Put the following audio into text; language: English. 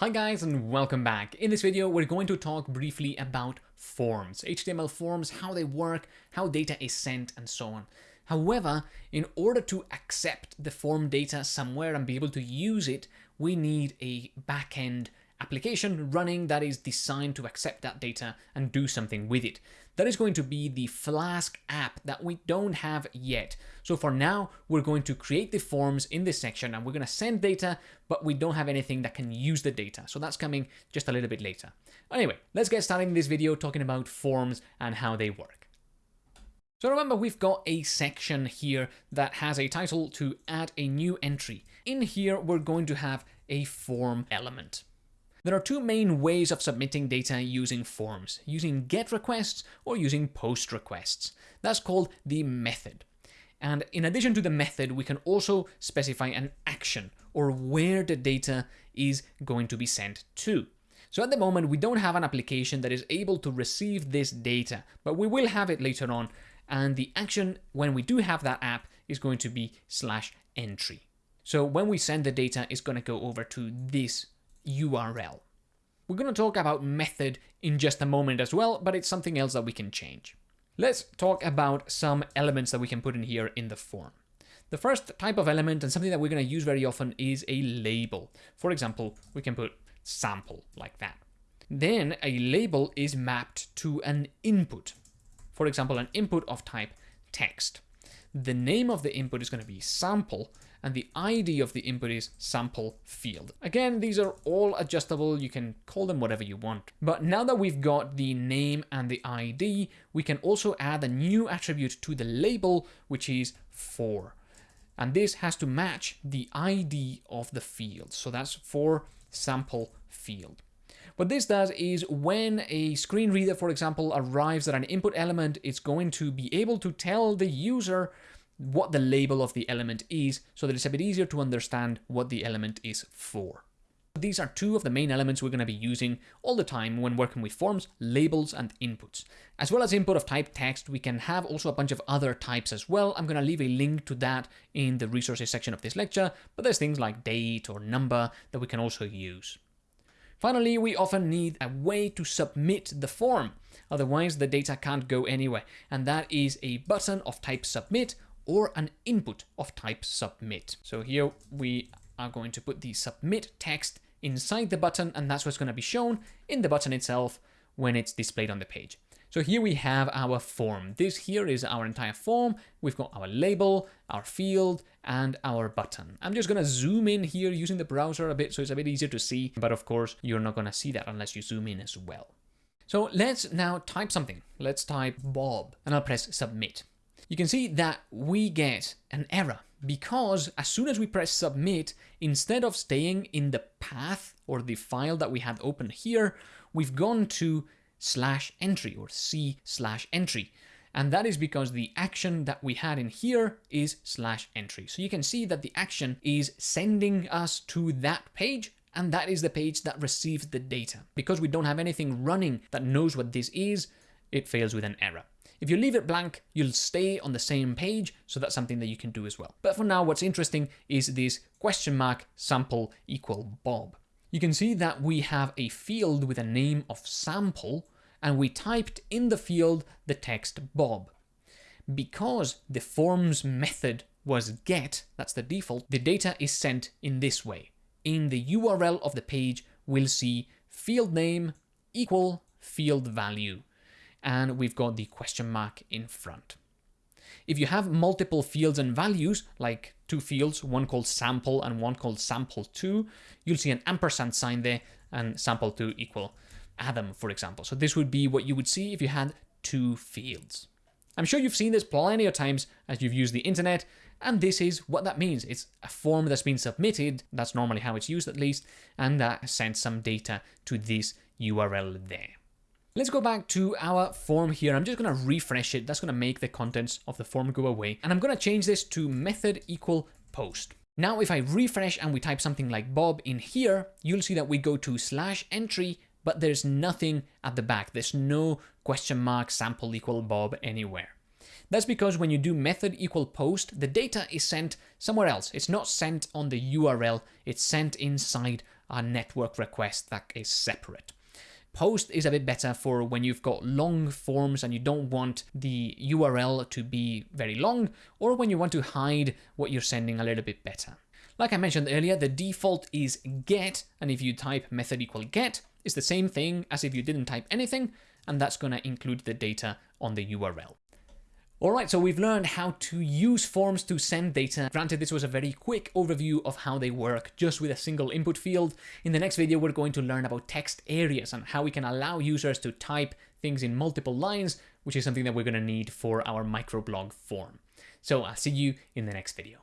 Hi guys and welcome back. In this video, we're going to talk briefly about forms, HTML forms, how they work, how data is sent and so on. However, in order to accept the form data somewhere and be able to use it, we need a backend application running that is designed to accept that data and do something with it. That is going to be the Flask app that we don't have yet. So for now, we're going to create the forms in this section and we're going to send data, but we don't have anything that can use the data. So that's coming just a little bit later. Anyway, let's get started in this video talking about forms and how they work. So remember, we've got a section here that has a title to add a new entry. In here, we're going to have a form element. There are two main ways of submitting data using forms, using GET requests or using POST requests. That's called the method. And in addition to the method, we can also specify an action or where the data is going to be sent to. So at the moment, we don't have an application that is able to receive this data, but we will have it later on. And the action, when we do have that app, is going to be slash entry. So when we send the data, it's going to go over to this URL. We're going to talk about method in just a moment as well, but it's something else that we can change. Let's talk about some elements that we can put in here in the form. The first type of element and something that we're going to use very often is a label. For example, we can put sample like that. Then a label is mapped to an input. For example, an input of type text. The name of the input is going to be sample and the ID of the input is sample field. Again, these are all adjustable. You can call them whatever you want. But now that we've got the name and the ID, we can also add a new attribute to the label, which is for. And this has to match the ID of the field. So that's for sample field. What this does is when a screen reader, for example, arrives at an input element, it's going to be able to tell the user what the label of the element is so that it's a bit easier to understand what the element is for. These are two of the main elements we're going to be using all the time when working with forms, labels, and inputs. As well as input of type text, we can have also a bunch of other types as well. I'm going to leave a link to that in the resources section of this lecture, but there's things like date or number that we can also use. Finally, we often need a way to submit the form. Otherwise, the data can't go anywhere. And that is a button of type submit or an input of type submit. So here we are going to put the submit text inside the button and that's what's going to be shown in the button itself when it's displayed on the page. So here we have our form. This here is our entire form. We've got our label, our field, and our button. I'm just going to zoom in here using the browser a bit so it's a bit easier to see. But of course, you're not going to see that unless you zoom in as well. So let's now type something. Let's type Bob and I'll press submit you can see that we get an error because as soon as we press submit, instead of staying in the path or the file that we had open here, we've gone to slash entry or C slash entry. And that is because the action that we had in here is slash entry. So you can see that the action is sending us to that page and that is the page that receives the data. Because we don't have anything running that knows what this is, it fails with an error. If you leave it blank, you'll stay on the same page, so that's something that you can do as well. But for now, what's interesting is this question mark sample equal Bob. You can see that we have a field with a name of sample, and we typed in the field the text Bob. Because the forms method was get, that's the default, the data is sent in this way. In the URL of the page, we'll see field name equal field value and we've got the question mark in front. If you have multiple fields and values, like two fields, one called sample and one called sample2, you'll see an ampersand sign there and sample2 equal Adam, for example. So this would be what you would see if you had two fields. I'm sure you've seen this plenty of times as you've used the internet, and this is what that means. It's a form that's been submitted, that's normally how it's used at least, and that sends some data to this URL there. Let's go back to our form here. I'm just going to refresh it. That's going to make the contents of the form go away. And I'm going to change this to method equal post. Now, if I refresh and we type something like Bob in here, you'll see that we go to slash entry, but there's nothing at the back. There's no question mark sample equal Bob anywhere. That's because when you do method equal post, the data is sent somewhere else. It's not sent on the URL, it's sent inside a network request that is separate. Post is a bit better for when you've got long forms and you don't want the URL to be very long, or when you want to hide what you're sending a little bit better. Like I mentioned earlier, the default is get, and if you type method equal get, it's the same thing as if you didn't type anything, and that's going to include the data on the URL. Alright, so we've learned how to use forms to send data. Granted, this was a very quick overview of how they work just with a single input field. In the next video, we're going to learn about text areas and how we can allow users to type things in multiple lines, which is something that we're going to need for our microblog form. So I'll see you in the next video.